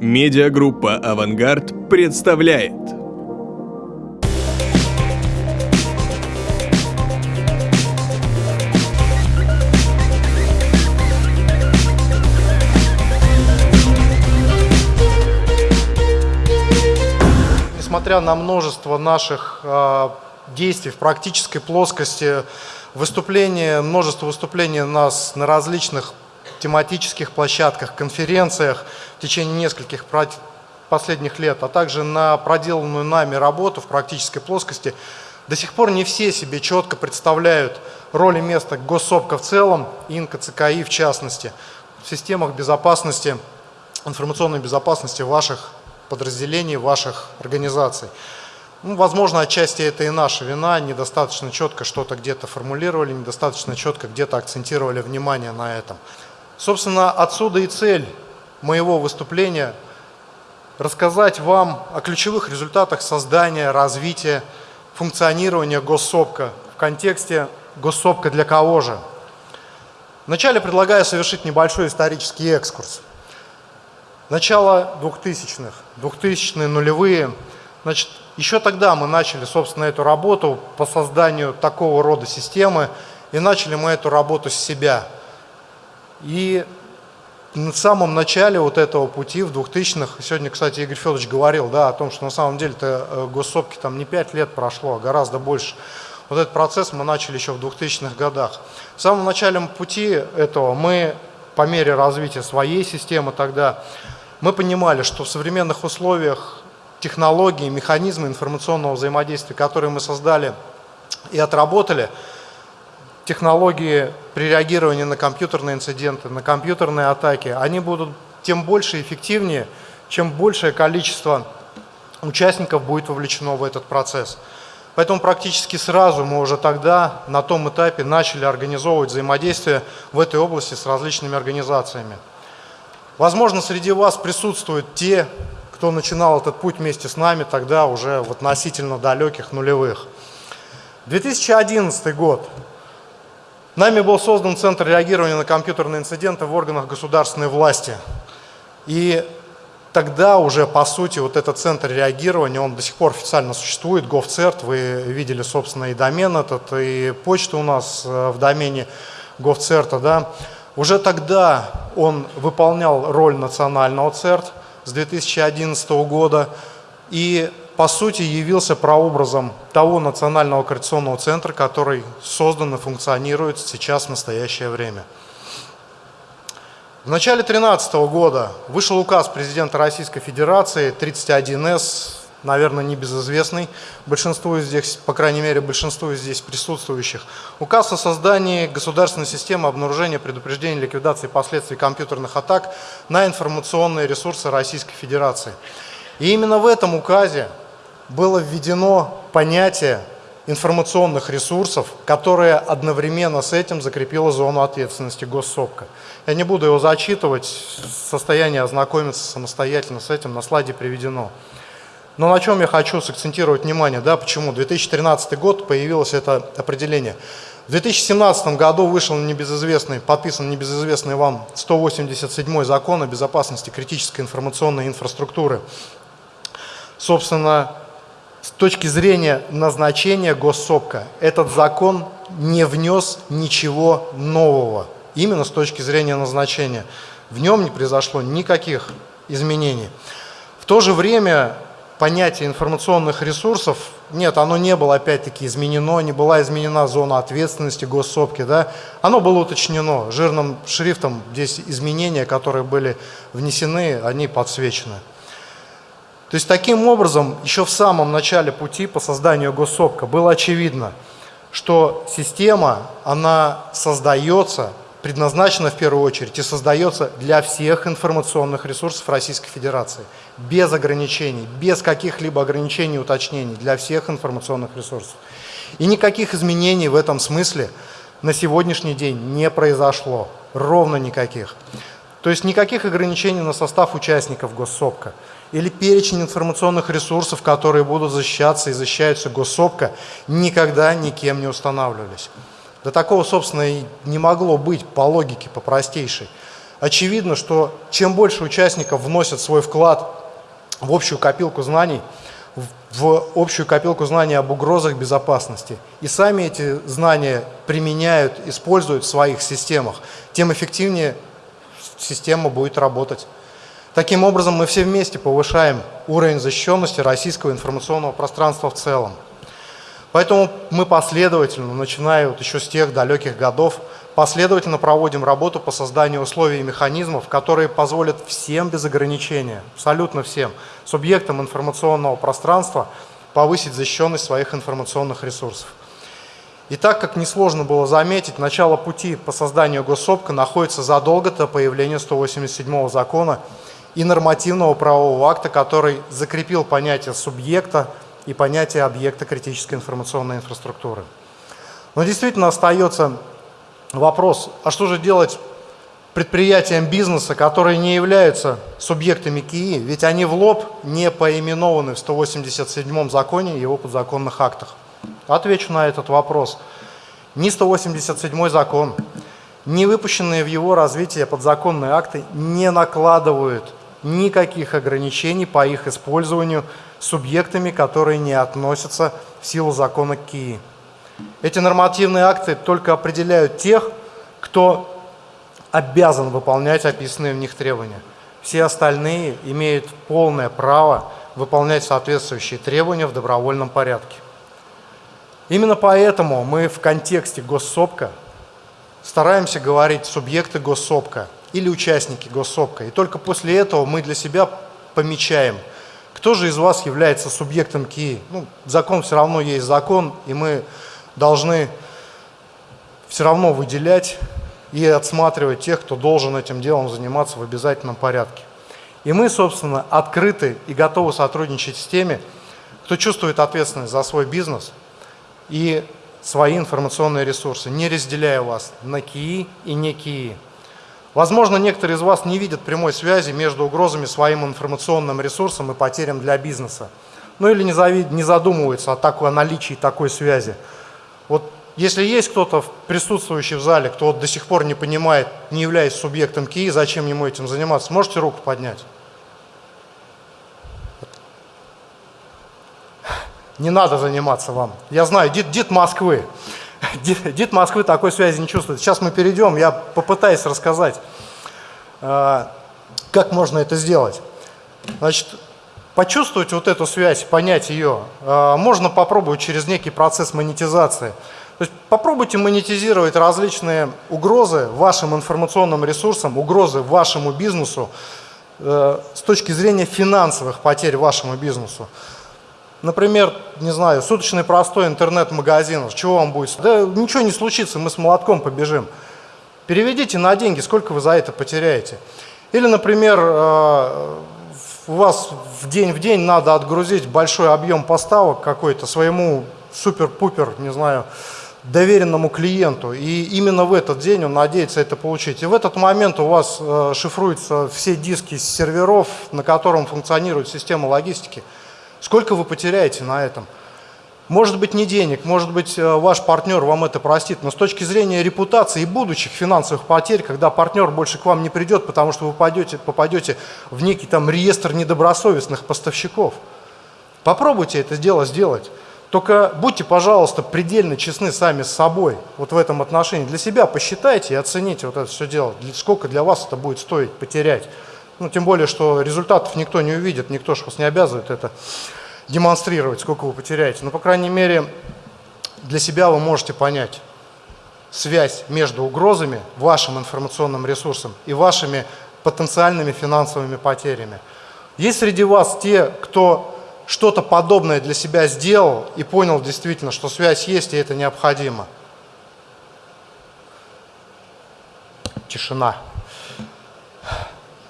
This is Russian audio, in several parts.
Медиагруппа «Авангард» представляет. Несмотря на множество наших э, действий в практической плоскости, выступления, множество выступлений нас на различных тематических площадках, конференциях в течение нескольких последних лет, а также на проделанную нами работу в практической плоскости, до сих пор не все себе четко представляют роль и место госсопка в целом и НКЦКИ в частности в системах безопасности, информационной безопасности ваших подразделений, ваших организаций. Ну, возможно, отчасти это и наша вина, недостаточно четко что-то где-то формулировали, недостаточно четко где-то акцентировали внимание на этом. Собственно, отсюда и цель моего выступления – рассказать вам о ключевых результатах создания, развития, функционирования госсопка в контексте госсопка для кого же. Вначале предлагаю совершить небольшой исторический экскурс. Начало 2000-х, 2000-е нулевые. Значит, еще тогда мы начали, собственно, эту работу по созданию такого рода системы, и начали мы эту работу с себя – и на самом начале вот этого пути в 2000-х, сегодня, кстати, Игорь Федорович говорил да, о том, что на самом деле-то э, госсопки там не 5 лет прошло, а гораздо больше. Вот этот процесс мы начали еще в 2000-х годах. В самом начале пути этого мы, по мере развития своей системы тогда, мы понимали, что в современных условиях технологии, механизмы информационного взаимодействия, которые мы создали и отработали – технологии при реагировании на компьютерные инциденты, на компьютерные атаки, они будут тем больше эффективнее, чем большее количество участников будет вовлечено в этот процесс. Поэтому практически сразу мы уже тогда на том этапе начали организовывать взаимодействие в этой области с различными организациями. Возможно, среди вас присутствуют те, кто начинал этот путь вместе с нами тогда уже в относительно далеких нулевых. 2011 год. Нами был создан Центр реагирования на компьютерные инциденты в органах государственной власти. И тогда уже, по сути, вот этот центр реагирования, он до сих пор официально существует, GovCert, вы видели, собственно, и домен этот, и почту у нас э, в домене GovCert, да. Уже тогда он выполнял роль национального CERT с 2011 года, и по сути явился прообразом того национального координационного центра, который создан и функционирует сейчас в настоящее время. В начале 2013 года вышел указ президента Российской Федерации 31С, наверное, небезызвестный большинству здесь, по крайней мере, большинству здесь присутствующих. Указ о создании государственной системы обнаружения, предупреждения, ликвидации последствий компьютерных атак на информационные ресурсы Российской Федерации. И именно в этом указе было введено понятие информационных ресурсов, которое одновременно с этим закрепило зону ответственности госсопка. Я не буду его зачитывать, состояние ознакомиться самостоятельно с этим на слайде приведено. Но на чем я хочу сакцентировать внимание, да, почему? 2013 год появилось это определение. В 2017 году вышел небезызвестный, подписан небезызвестный вам 187 закон о безопасности критической информационной инфраструктуры. Собственно, с точки зрения назначения госсопка этот закон не внес ничего нового, именно с точки зрения назначения. В нем не произошло никаких изменений. В то же время понятие информационных ресурсов, нет, оно не было опять-таки изменено, не была изменена зона ответственности госсопки, да, оно было уточнено жирным шрифтом, здесь изменения, которые были внесены, они подсвечены. То есть таким образом, еще в самом начале пути по созданию госсопка было очевидно, что система, она создается, предназначена в первую очередь и создается для всех информационных ресурсов Российской Федерации. Без ограничений, без каких-либо ограничений и уточнений, для всех информационных ресурсов. И никаких изменений в этом смысле на сегодняшний день не произошло, ровно никаких. То есть никаких ограничений на состав участников госсопка или перечень информационных ресурсов, которые будут защищаться и защищаются госсопка, никогда никем не устанавливались. До такого, собственно, и не могло быть по логике, по простейшей. очевидно, что чем больше участников вносят свой вклад в общую копилку знаний, в общую копилку знаний об угрозах безопасности, и сами эти знания применяют, используют в своих системах, тем эффективнее система будет работать. Таким образом, мы все вместе повышаем уровень защищенности российского информационного пространства в целом. Поэтому мы последовательно, начиная вот еще с тех далеких годов, последовательно проводим работу по созданию условий и механизмов, которые позволят всем без ограничения, абсолютно всем, субъектам информационного пространства повысить защищенность своих информационных ресурсов. И так, как несложно было заметить, начало пути по созданию госсобка находится задолго до появления 187 закона и нормативного правового акта, который закрепил понятие субъекта и понятие объекта критической информационной инфраструктуры. Но действительно остается вопрос, а что же делать предприятиям бизнеса, которые не являются субъектами КИИ, ведь они в лоб не поименованы в 187 законе и его подзаконных актах. Отвечу на этот вопрос. Ни 187 закон, ни выпущенные в его развитие подзаконные акты не накладывают никаких ограничений по их использованию субъектами, которые не относятся в силу закона КИИ. Эти нормативные акты только определяют тех, кто обязан выполнять описанные в них требования. Все остальные имеют полное право выполнять соответствующие требования в добровольном порядке. Именно поэтому мы в контексте госсобка стараемся говорить субъекты госсобка или участники госсобка. И только после этого мы для себя помечаем, кто же из вас является субъектом КИИ. Ну, закон все равно есть закон, и мы должны все равно выделять и отсматривать тех, кто должен этим делом заниматься в обязательном порядке. И мы, собственно, открыты и готовы сотрудничать с теми, кто чувствует ответственность за свой бизнес – и свои информационные ресурсы, не разделяя вас на КИИ и не КИИ. Возможно, некоторые из вас не видят прямой связи между угрозами своим информационным ресурсом и потерям для бизнеса. Ну или не задумываются о, такой, о наличии такой связи. Вот если есть кто-то присутствующий в зале, кто вот до сих пор не понимает, не являясь субъектом КИИ, зачем ему этим заниматься, можете руку поднять? не надо заниматься вам. Я знаю, дед, дед Москвы. Дед, Москвы такой связи не чувствует. Сейчас мы перейдем, я попытаюсь рассказать, э, как можно это сделать. Значит, почувствовать вот эту связь, понять ее, э, можно попробовать через некий процесс монетизации. То есть попробуйте монетизировать различные угрозы вашим информационным ресурсам, угрозы вашему бизнесу э, с точки зрения финансовых потерь вашему бизнесу. Например, не знаю, суточный простой интернет-магазин, чего вам будет? Да ничего не случится, мы с молотком побежим. Переведите на деньги, сколько вы за это потеряете. Или, например, э, у вас в день в день надо отгрузить большой объем поставок какой-то своему супер-пупер, не знаю, доверенному клиенту. И именно в этот день он надеется это получить. И в этот момент у вас э, шифруются все диски серверов, на котором функционирует система логистики. Сколько вы потеряете на этом? Может быть, не денег, может быть, э, ваш партнер вам это простит, но с точки зрения репутации и будущих финансовых потерь, когда партнер больше к вам не придет, потому что вы попадете, попадете в некий там реестр недобросовестных поставщиков. Попробуйте это дело сделать. Только будьте, пожалуйста, предельно честны сами с собой вот в этом отношении. Для себя посчитайте и оцените вот это все дело. Сколько для вас это будет стоить потерять. Ну, тем более, что результатов никто не увидит, никто же вас не обязывает это демонстрировать, сколько вы потеряете. Но, по крайней мере, для себя вы можете понять связь между угрозами, вашим информационным ресурсом и вашими потенциальными финансовыми потерями. Есть среди вас те, кто что-то подобное для себя сделал и понял действительно, что связь есть и это необходимо. Тишина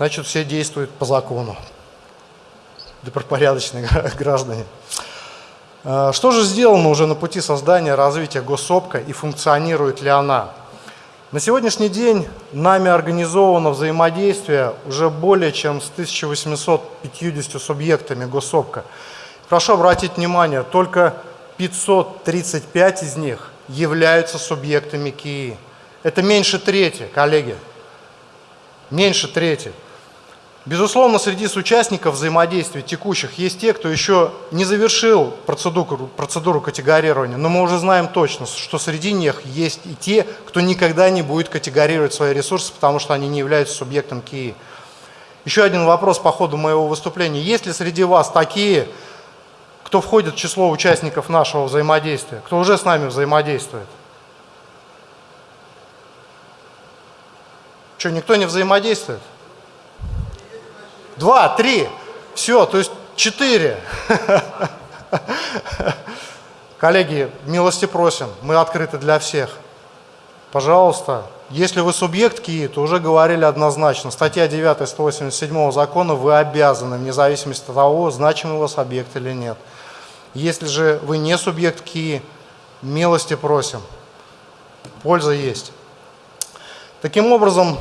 значит все действуют по закону. Добропорядочные граждане. А, что же сделано уже на пути создания развития госсобка и функционирует ли она? На сегодняшний день нами организовано взаимодействие уже более чем с 1850 субъектами госсобка. Прошу обратить внимание, только 535 из них являются субъектами КИИ. Это меньше трети, коллеги. меньше трети. Безусловно, среди участников взаимодействия текущих есть те, кто еще не завершил процедуру, процедуру категорирования, но мы уже знаем точно, что среди них есть и те, кто никогда не будет категорировать свои ресурсы, потому что они не являются субъектом КИИ. Еще один вопрос по ходу моего выступления. Есть ли среди вас такие, кто входит в число участников нашего взаимодействия, кто уже с нами взаимодействует? Что, никто не взаимодействует? Два, три. Все, то есть четыре. Коллеги, милости просим, мы открыты для всех. Пожалуйста, если вы субъект КИИ, то уже говорили однозначно. Статья 9 187 закона вы обязаны, вне зависимости от того, значимый у вас объект или нет. Если же вы не субъект КИИ, милости просим. Польза есть. Таким образом,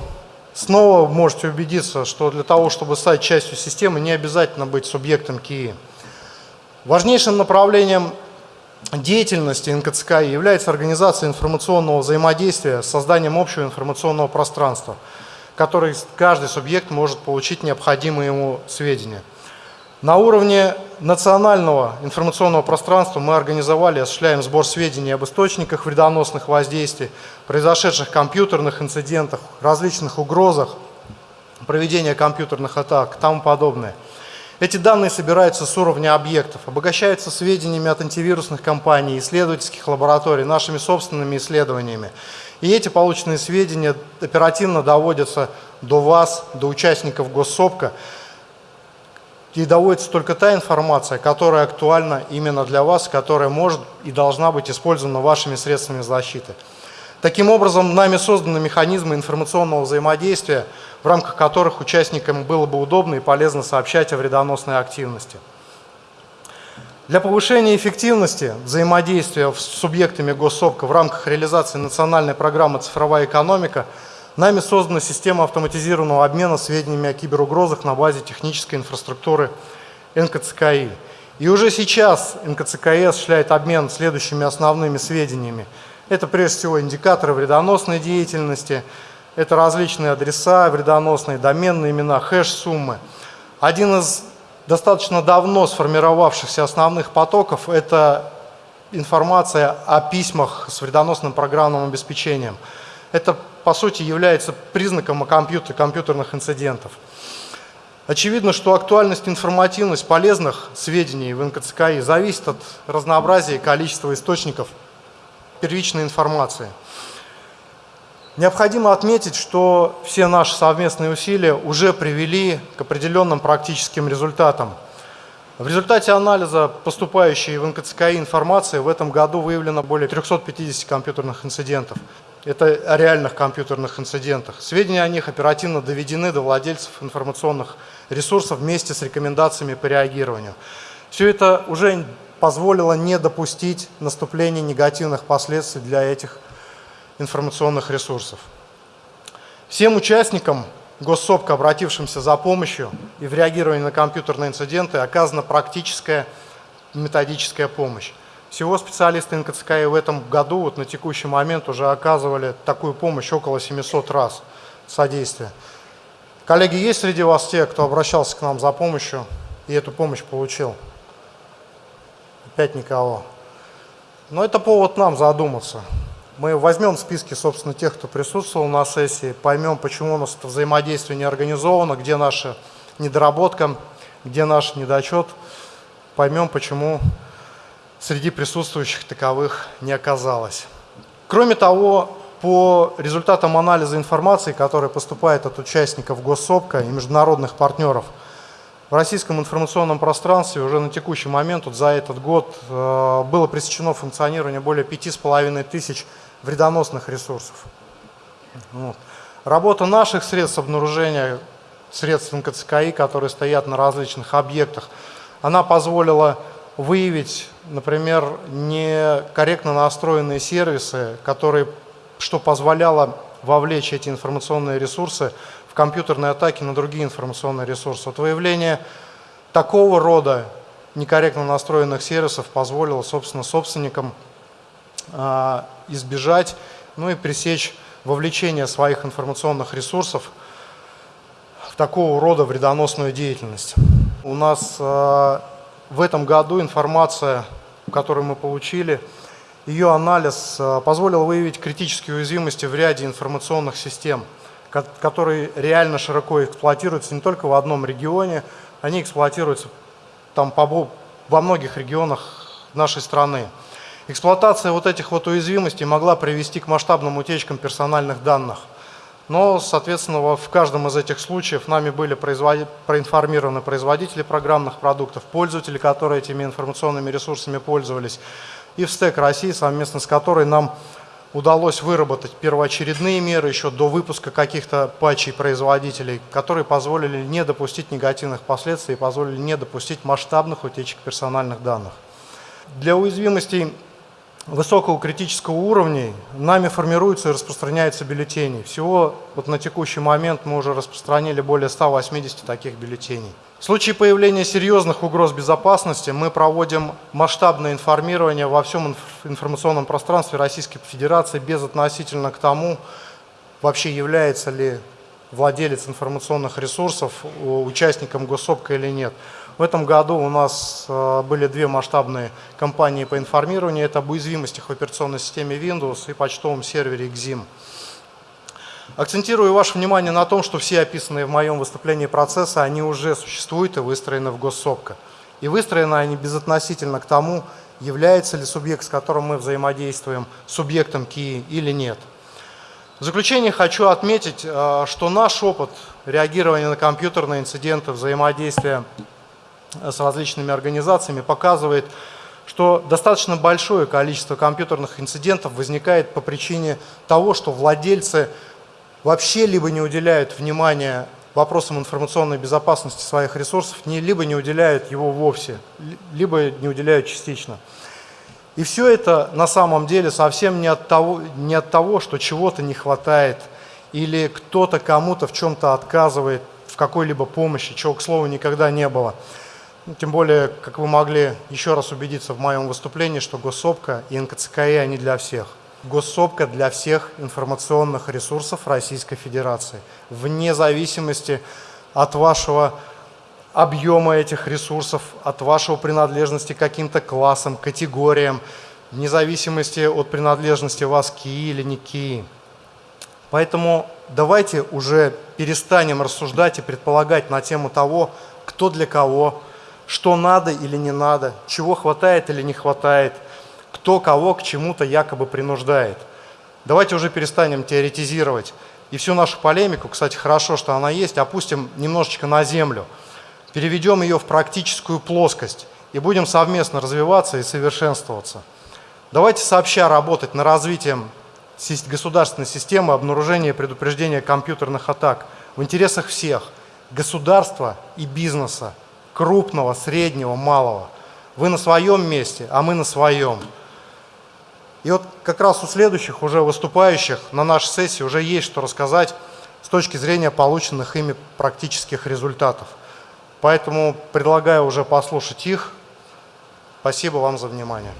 Снова можете убедиться, что для того, чтобы стать частью системы, не обязательно быть субъектом КИИ. Важнейшим направлением деятельности НКЦКИ является организация информационного взаимодействия с созданием общего информационного пространства, который каждый субъект может получить необходимые ему сведения. На уровне национального информационного пространства мы организовали и осуществляем сбор сведений об источниках вредоносных воздействий, произошедших компьютерных инцидентах, различных угрозах, проведения компьютерных атак и тому подобное. Эти данные собираются с уровня объектов, обогащаются сведениями от антивирусных компаний, исследовательских лабораторий, нашими собственными исследованиями. И эти полученные сведения оперативно доводятся до вас, до участников госсопка, и доводится только та информация, которая актуальна именно для вас, которая может и должна быть использована вашими средствами защиты. Таким образом, нами созданы механизмы информационного взаимодействия, в рамках которых участникам было бы удобно и полезно сообщать о вредоносной активности. Для повышения эффективности взаимодействия с субъектами госсобка в рамках реализации национальной программы «Цифровая экономика» Нами создана система автоматизированного обмена сведениями о киберугрозах на базе технической инфраструктуры НКЦКИ. И уже сейчас НКЦКИ осуществляет обмен следующими основными сведениями. Это прежде всего индикаторы вредоносной деятельности, это различные адреса, вредоносные доменные имена, хэш-суммы. Один из достаточно давно сформировавшихся основных потоков – это информация о письмах с вредоносным программным обеспечением. Это по сути, является признаком компьютер, компьютерных инцидентов. Очевидно, что актуальность и информативность полезных сведений в НКЦКИ зависит от разнообразия и количества источников первичной информации. Необходимо отметить, что все наши совместные усилия уже привели к определенным практическим результатам. В результате анализа поступающей в НКЦКИ информации в этом году выявлено более 350 компьютерных инцидентов. Это о реальных компьютерных инцидентах. Сведения о них оперативно доведены до владельцев информационных ресурсов вместе с рекомендациями по реагированию. Все это уже позволило не допустить наступления негативных последствий для этих информационных ресурсов. Всем участникам госсопка, обратившимся за помощью и в реагировании на компьютерные инциденты, оказана практическая методическая помощь. Всего специалисты НКЦКИ в этом году, вот на текущий момент, уже оказывали такую помощь около 700 раз содействия. Коллеги, есть среди вас те, кто обращался к нам за помощью и эту помощь получил? Опять никого. Но это повод нам задуматься. Мы возьмем списки, собственно, тех, кто присутствовал на сессии, поймем, почему у нас это взаимодействие не организовано, где наша недоработка, где наш недочет, поймем, почему среди присутствующих таковых не оказалось. Кроме того, по результатам анализа информации, которая поступает от участников госсопка и международных партнеров, в российском информационном пространстве уже на текущий момент, вот за этот год, э, было пресечено функционирование более 5,5 тысяч вредоносных ресурсов. Вот. Работа наших средств обнаружения, средств НКЦКИ, которые стоят на различных объектах, она позволила выявить, например, некорректно настроенные сервисы, которые, что позволяло вовлечь эти информационные ресурсы в компьютерные атаки на другие информационные ресурсы. Вот выявление такого рода некорректно настроенных сервисов позволило, собственно, собственникам э, избежать, ну и пресечь вовлечение своих информационных ресурсов такого рода вредоносную деятельность. У нас э, в этом году информация, которую мы получили, ее анализ э, позволил выявить критические уязвимости в ряде информационных систем, которые реально широко эксплуатируются не только в одном регионе, они эксплуатируются там по, во многих регионах нашей страны. Эксплуатация вот этих вот уязвимостей могла привести к масштабным утечкам персональных данных. Но, соответственно, в каждом из этих случаев нами были производ... проинформированы производители программных продуктов, пользователи, которые этими информационными ресурсами пользовались, и в СТЭК России, совместно с которой нам удалось выработать первоочередные меры еще до выпуска каких-то патчей производителей, которые позволили не допустить негативных последствий и позволили не допустить масштабных утечек персональных данных. Для уязвимостей высокого критического уровня нами формируются и распространяются бюллетени. Всего вот на текущий момент мы уже распространили более 180 таких бюллетеней. В случае появления серьезных угроз безопасности мы проводим масштабное информирование во всем информационном пространстве Российской Федерации без относительно к тому, вообще является ли владелец информационных ресурсов участником госсопка или нет. В этом году у нас э, были две масштабные кампании по информированию. Это об уязвимостях в операционной системе Windows и почтовом сервере XIM. Акцентирую ваше внимание на том, что все описанные в моем выступлении процессы, они уже существуют и выстроены в госсопка. И выстроены они безотносительно к тому, является ли субъект, с которым мы взаимодействуем, субъектом КИИ или нет. В заключение хочу отметить, э, что наш опыт реагирования на компьютерные инциденты, взаимодействия с различными организациями показывает, что достаточно большое количество компьютерных инцидентов возникает по причине того, что владельцы вообще либо не уделяют внимания вопросам информационной безопасности своих ресурсов, либо не уделяют его вовсе, либо не уделяют частично. И все это на самом деле совсем не от того, не от того что чего-то не хватает, или кто-то кому-то в чем-то отказывает, в какой-либо помощи, чего, к слову, никогда не было. Ну, тем более, как вы могли еще раз убедиться в моем выступлении, что госсопка и НКЦКИ, они для всех. Госсопка для всех информационных ресурсов Российской Федерации, вне зависимости от вашего объема этих ресурсов, от вашего принадлежности к каким-то классам, категориям, вне зависимости от принадлежности вас КИИ или не КИИ. Поэтому давайте уже перестанем рассуждать и предполагать на тему того, кто для кого, что надо или не надо, чего хватает или не хватает, кто кого к чему-то якобы принуждает. Давайте уже перестанем теоретизировать. И всю нашу полемику, кстати, хорошо, что она есть, опустим немножечко на землю, переведем ее в практическую плоскость и будем совместно развиваться и совершенствоваться. Давайте сообща работать над развитием государственной системы обнаружения и предупреждения компьютерных атак в интересах всех – государства и бизнеса крупного, среднего, малого. Вы на своем месте, а мы на своем. И вот как раз у следующих уже выступающих на нашей сессии уже есть что рассказать с точки зрения полученных ими практических результатов. Поэтому предлагаю уже послушать их. Спасибо вам за внимание.